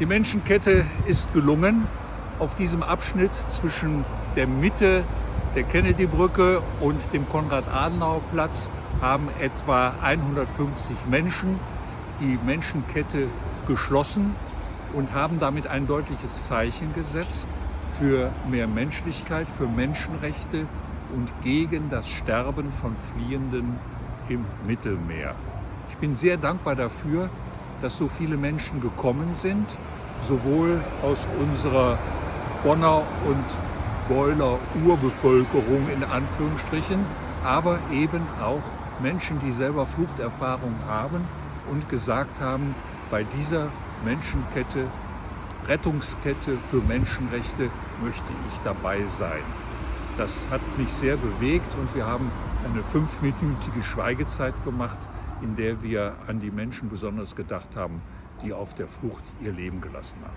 Die Menschenkette ist gelungen. Auf diesem Abschnitt zwischen der Mitte der Kennedy-Brücke und dem Konrad-Adenauer-Platz haben etwa 150 Menschen die Menschenkette geschlossen und haben damit ein deutliches Zeichen gesetzt für mehr Menschlichkeit, für Menschenrechte und gegen das Sterben von Fliehenden im Mittelmeer. Ich bin sehr dankbar dafür, dass so viele Menschen gekommen sind, sowohl aus unserer Bonner und Beuler Urbevölkerung in Anführungsstrichen, aber eben auch Menschen, die selber Fluchterfahrung haben und gesagt haben, bei dieser Menschenkette, Rettungskette für Menschenrechte möchte ich dabei sein. Das hat mich sehr bewegt und wir haben eine fünfminütige Schweigezeit gemacht, in der wir an die Menschen besonders gedacht haben, die auf der Flucht ihr Leben gelassen haben.